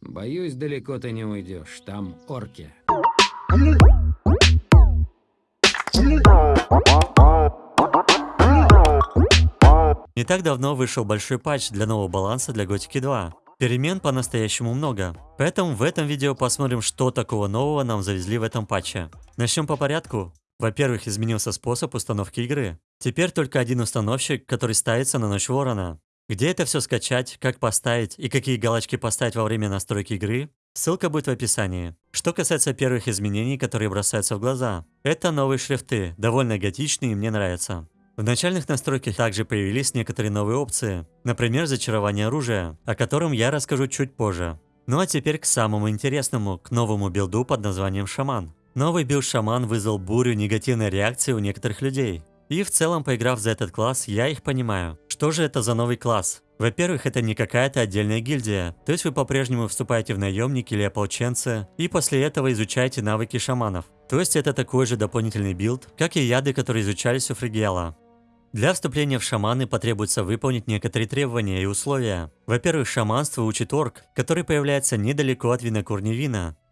Боюсь, далеко ты не уйдешь. Там орки. Не так давно вышел большой патч для нового баланса для Готики 2. Перемен по-настоящему много. Поэтому в этом видео посмотрим, что такого нового нам завезли в этом патче. Начнем по порядку. Во-первых, изменился способ установки игры. Теперь только один установщик, который ставится на ночь ворона. Где это все скачать, как поставить и какие галочки поставить во время настройки игры, ссылка будет в описании. Что касается первых изменений, которые бросаются в глаза, это новые шрифты, довольно готичные и мне нравятся. В начальных настройках также появились некоторые новые опции, например, зачарование оружия, о котором я расскажу чуть позже. Ну а теперь к самому интересному, к новому билду под названием «Шаман». Новый билд «Шаман» вызвал бурю негативной реакции у некоторых людей. И в целом, поиграв за этот класс, я их понимаю. Что же это за новый класс? Во-первых, это не какая-то отдельная гильдия, то есть вы по-прежнему вступаете в наемники или ополченцы, и после этого изучаете навыки шаманов. То есть это такой же дополнительный билд, как и яды, которые изучались у Фригела. Для вступления в шаманы потребуется выполнить некоторые требования и условия. Во-первых, шаманство учит орк, который появляется недалеко от винокурни.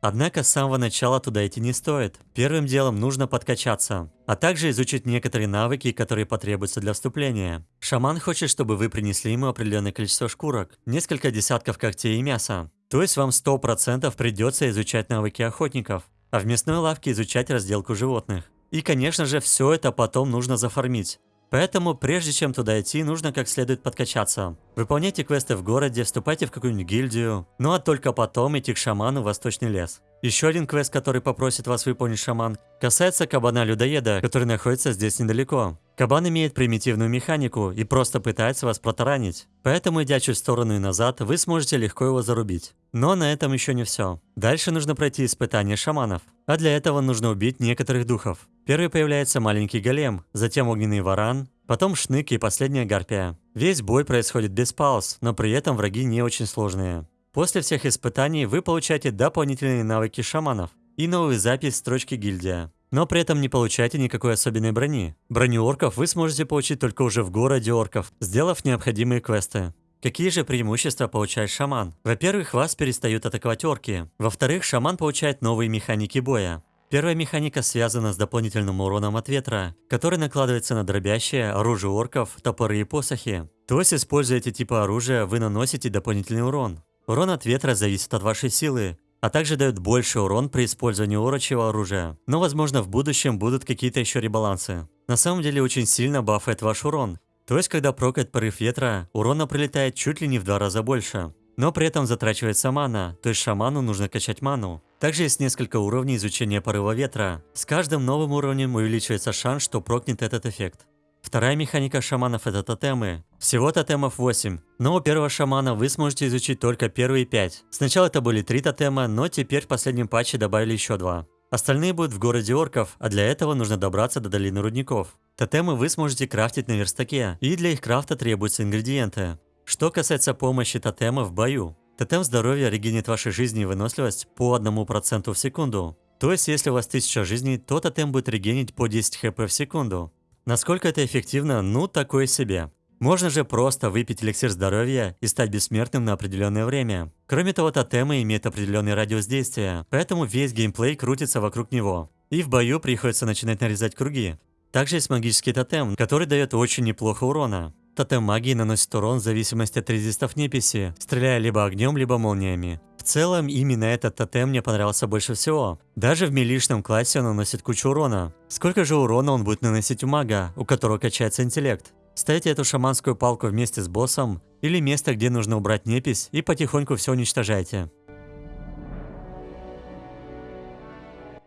Однако с самого начала туда идти не стоит. Первым делом нужно подкачаться, а также изучить некоторые навыки, которые потребуются для вступления. Шаман хочет, чтобы вы принесли ему определенное количество шкурок, несколько десятков когтей и мяса. То есть вам 100% придется изучать навыки охотников, а в мясной лавке изучать разделку животных. И, конечно же, все это потом нужно зафармить. Поэтому, прежде чем туда идти, нужно как следует подкачаться. Выполняйте квесты в городе, вступайте в какую-нибудь гильдию, ну а только потом идти к шаману в Восточный лес. Еще один квест, который попросит вас выполнить шаман, касается кабана-людоеда, который находится здесь недалеко. Кабан имеет примитивную механику и просто пытается вас протаранить. Поэтому, идя чуть в сторону и назад, вы сможете легко его зарубить. Но на этом еще не все. Дальше нужно пройти испытание шаманов. А для этого нужно убить некоторых духов. Первый появляется маленький голем, затем огненный варан, потом шнык и последняя гарпия. Весь бой происходит без пауз, но при этом враги не очень сложные. После всех испытаний вы получаете дополнительные навыки шаманов и новую запись строчки гильдия. Но при этом не получаете никакой особенной брони. Броню орков вы сможете получить только уже в городе орков, сделав необходимые квесты. Какие же преимущества получает шаман? Во-первых, вас перестают атаковать орки. Во-вторых, шаман получает новые механики боя. Первая механика связана с дополнительным уроном от ветра, который накладывается на дробящее, оружие орков, топоры и посохи. То есть, используя эти типы оружия, вы наносите дополнительный урон. Урон от ветра зависит от вашей силы, а также дает больше урон при использовании урочего оружия. Но возможно в будущем будут какие-то еще ребалансы. На самом деле очень сильно бафает ваш урон. То есть когда прокает порыв ветра, урона прилетает чуть ли не в два раза больше. Но при этом затрачивается мана, то есть шаману нужно качать ману. Также есть несколько уровней изучения порыва ветра. С каждым новым уровнем увеличивается шанс, что прокнет этот эффект. Вторая механика шаманов это тотемы. Всего тотемов 8, но у первого шамана вы сможете изучить только первые 5. Сначала это были 3 тотема, но теперь в последнем патче добавили еще 2. Остальные будут в городе орков, а для этого нужно добраться до долины рудников. Тотемы вы сможете крафтить на верстаке, и для их крафта требуются ингредиенты. Что касается помощи тотема в бою. Тотем здоровья регенит вашей жизни и выносливость по 1% в секунду. То есть, если у вас 1000 жизней, то тотем будет регенить по 10 хп в секунду. Насколько это эффективно, ну такое себе. Можно же просто выпить эликсир здоровья и стать бессмертным на определенное время. Кроме того, тотемы имеют определенный радиус действия, поэтому весь геймплей крутится вокруг него. И в бою приходится начинать нарезать круги. Также есть магический тотем, который дает очень неплохо урона. Тотем магии наносит урон в зависимости от резистов неписи, стреляя либо огнем, либо молниями целом, именно этот тотем мне понравился больше всего. Даже в милишном классе он наносит кучу урона. Сколько же урона он будет наносить у мага, у которого качается интеллект? Ставите эту шаманскую палку вместе с боссом, или место, где нужно убрать непись, и потихоньку все уничтожайте.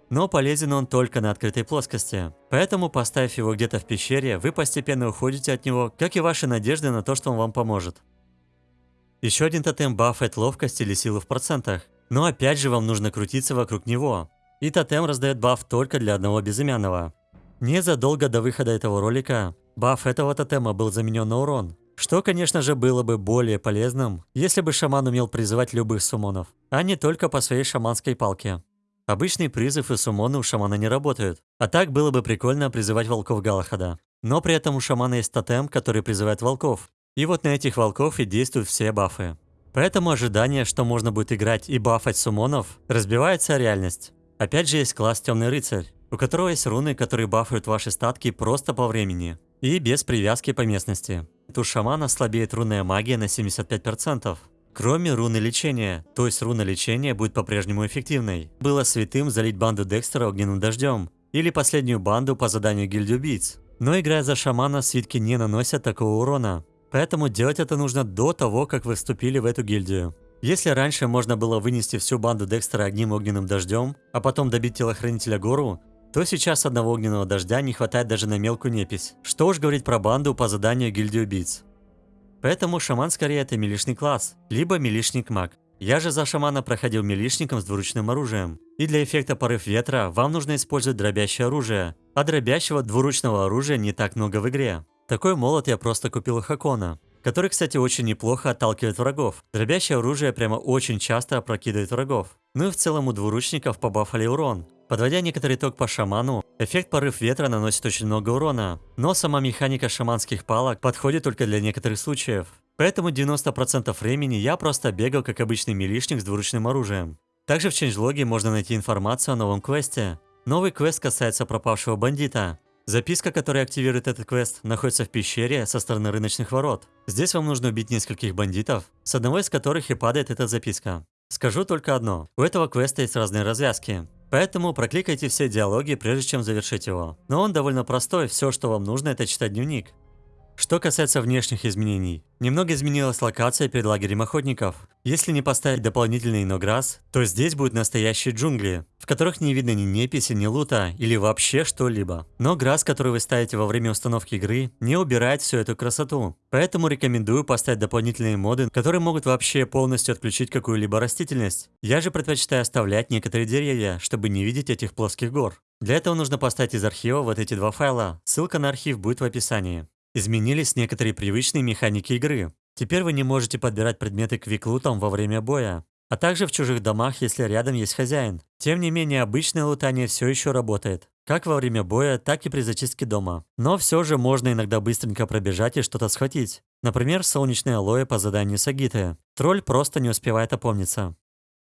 Но полезен он только на открытой плоскости. Поэтому, поставив его где-то в пещере, вы постепенно уходите от него, как и ваши надежды на то, что он вам поможет. Еще один тотем бафает ловкость или силу в процентах. Но опять же вам нужно крутиться вокруг него. И тотем раздает баф только для одного безымянного. Незадолго до выхода этого ролика, баф этого тотема был заменен на урон. Что, конечно же, было бы более полезным, если бы шаман умел призывать любых сумонов, а не только по своей шаманской палке. Обычный призыв и сумоны у шамана не работают, а так было бы прикольно призывать волков Галахада. Но при этом у шамана есть тотем, который призывает волков, и вот на этих волков и действуют все бафы. Поэтому ожидание, что можно будет играть и бафать сумонов, разбивается о реальность. Опять же есть класс Темный Рыцарь, у которого есть руны, которые бафают ваши статки просто по времени и без привязки по местности. У шамана слабеет рунная магия на 75%. Кроме руны лечения, то есть руна лечения будет по-прежнему эффективной. Было святым залить банду Декстера огненным дождем, или последнюю банду по заданию гильдии. Но играя за шамана, свитки не наносят такого урона. Поэтому делать это нужно до того, как вы вступили в эту гильдию. Если раньше можно было вынести всю банду Декстера одним огненным дождем, а потом добить телохранителя Гору, то сейчас одного огненного дождя не хватает даже на мелкую непись. Что уж говорить про банду по заданию гильдии убийц. Поэтому шаман скорее это милишный класс, либо милишник-маг. Я же за шамана проходил милишником с двуручным оружием. И для эффекта порыв ветра вам нужно использовать дробящее оружие. А дробящего двуручного оружия не так много в игре. Такой молот я просто купил у Хакона. Который, кстати, очень неплохо отталкивает врагов. Дробящее оружие прямо очень часто опрокидывает врагов. Ну и в целом у двуручников побафали урон. Подводя некоторый итог по шаману, эффект порыв ветра наносит очень много урона, но сама механика шаманских палок подходит только для некоторых случаев. Поэтому 90% времени я просто бегал как обычный милишник с двуручным оружием. Также в ченджлоге можно найти информацию о новом квесте. Новый квест касается пропавшего бандита. Записка, которая активирует этот квест, находится в пещере со стороны рыночных ворот. Здесь вам нужно убить нескольких бандитов, с одного из которых и падает эта записка. Скажу только одно, у этого квеста есть разные развязки. Поэтому прокликайте все диалоги, прежде чем завершить его. Но он довольно простой, все, что вам нужно, это читать дневник. Что касается внешних изменений, немного изменилась локация перед лагерем охотников. Если не поставить дополнительный инограсс, то здесь будут настоящие джунгли, в которых не видно ни неписи, ни лута или вообще что-либо. Но грасс, который вы ставите во время установки игры, не убирает всю эту красоту. Поэтому рекомендую поставить дополнительные моды, которые могут вообще полностью отключить какую-либо растительность. Я же предпочитаю оставлять некоторые деревья, чтобы не видеть этих плоских гор. Для этого нужно поставить из архива вот эти два файла. Ссылка на архив будет в описании. Изменились некоторые привычные механики игры. Теперь вы не можете подбирать предметы к виклутам во время боя, а также в чужих домах, если рядом есть хозяин. Тем не менее, обычное лутание все еще работает. Как во время боя, так и при зачистке дома. Но все же можно иногда быстренько пробежать и что-то схватить. Например, солнечное алоэ по заданию Сагиты. Тролль просто не успевает опомниться.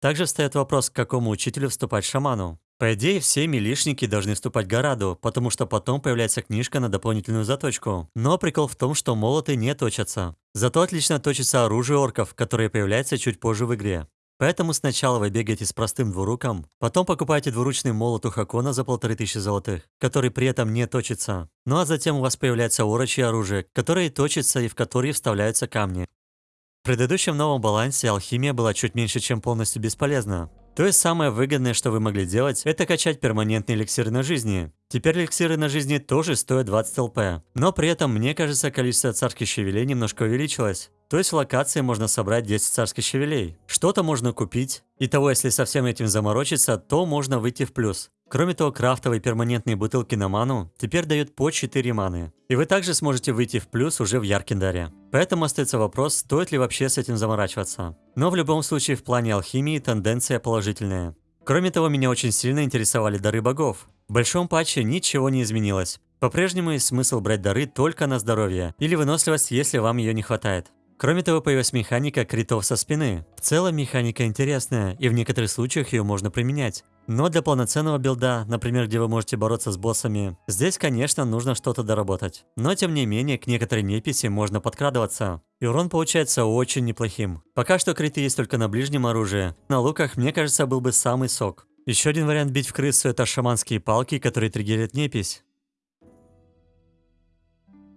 Также встает вопрос, к какому учителю вступать шаману. По идее, все милишники должны вступать Гораду, потому что потом появляется книжка на дополнительную заточку. Но прикол в том, что молоты не точатся. Зато отлично точится оружие орков, которое появляется чуть позже в игре. Поэтому сначала вы бегаете с простым двуруком, потом покупаете двуручный молот у Хакона за полторы тысячи золотых, который при этом не точится. Ну а затем у вас появляется орочье оружие, которое точится и в которое вставляются камни. В предыдущем новом балансе алхимия была чуть меньше, чем полностью бесполезна. То есть самое выгодное, что вы могли делать, это качать перманентные эликсиры на жизни. Теперь эликсиры на жизни тоже стоят 20 ЛП. Но при этом, мне кажется, количество царских щавелей немножко увеличилось. То есть в локации можно собрать 10 царских щавелей. Что-то можно купить. И того, если со всем этим заморочиться, то можно выйти в плюс. Кроме того, крафтовые перманентные бутылки на ману теперь дают по 4 маны. И вы также сможете выйти в плюс уже в Яркиндаре. Поэтому остается вопрос, стоит ли вообще с этим заморачиваться. Но в любом случае в плане алхимии тенденция положительная. Кроме того, меня очень сильно интересовали дары богов. В большом патче ничего не изменилось. По-прежнему есть смысл брать дары только на здоровье или выносливость, если вам ее не хватает. Кроме того, появилась механика критов со спины. В целом механика интересная, и в некоторых случаях ее можно применять. Но для полноценного билда, например, где вы можете бороться с боссами, здесь, конечно, нужно что-то доработать. Но, тем не менее, к некоторой неписи можно подкрадываться. И урон получается очень неплохим. Пока что криты есть только на ближнем оружии. На луках, мне кажется, был бы самый сок. Еще один вариант бить в крысу это шаманские палки, которые триггерят непись.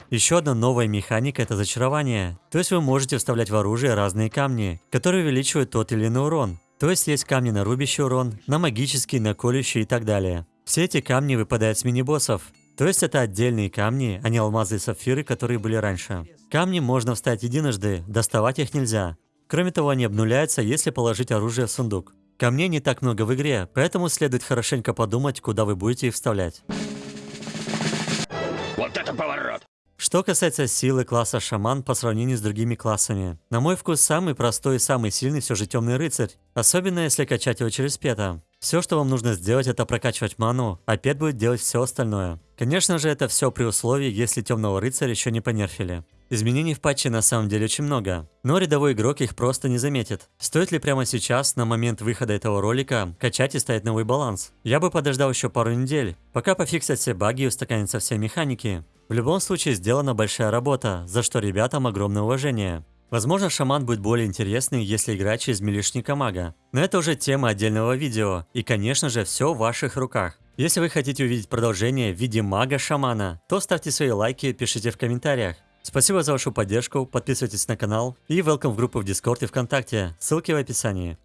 Еще одна новая механика – это зачарование. То есть вы можете вставлять в оружие разные камни, которые увеличивают тот или иной урон. То есть есть камни на рубящий урон, на магический, на колющий и так далее. Все эти камни выпадают с мини-боссов. То есть это отдельные камни, а не алмазы и сапфиры, которые были раньше. Камни можно вставить единожды, доставать их нельзя. Кроме того, они обнуляются, если положить оружие в сундук. Камней не так много в игре, поэтому следует хорошенько подумать, куда вы будете их вставлять. Вот это поворот! Что касается силы класса шаман по сравнению с другими классами. На мой вкус, самый простой и самый сильный все же темный рыцарь. Особенно если качать его через пета. Все, что вам нужно сделать, это прокачивать ману, а пет будет делать все остальное. Конечно же, это все при условии, если темного рыцаря еще не понерфили. Изменений в патче на самом деле очень много, но рядовой игрок их просто не заметит. Стоит ли прямо сейчас, на момент выхода этого ролика, качать и ставить новый баланс? Я бы подождал еще пару недель, пока пофиксят все баги и устаканятся все механики. В любом случае сделана большая работа, за что ребятам огромное уважение. Возможно, шаман будет более интересный, если играть через милишника мага. Но это уже тема отдельного видео, и конечно же все в ваших руках. Если вы хотите увидеть продолжение в виде мага-шамана, то ставьте свои лайки, пишите в комментариях. Спасибо за вашу поддержку, подписывайтесь на канал и welcome в группу в Дискорд и ВКонтакте, ссылки в описании.